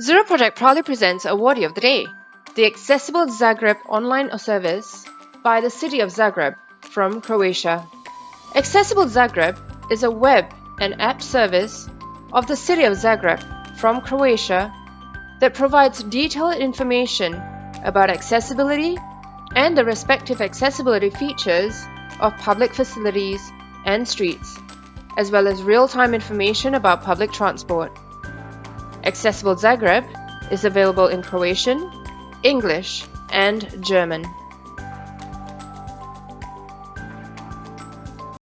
Zero Project proudly presents Awardee of the Day, the Accessible Zagreb online service by the City of Zagreb from Croatia. Accessible Zagreb is a web and app service of the City of Zagreb from Croatia that provides detailed information about accessibility and the respective accessibility features of public facilities and streets, as well as real-time information about public transport. Accessible Zagreb is available in Croatian, English, and German.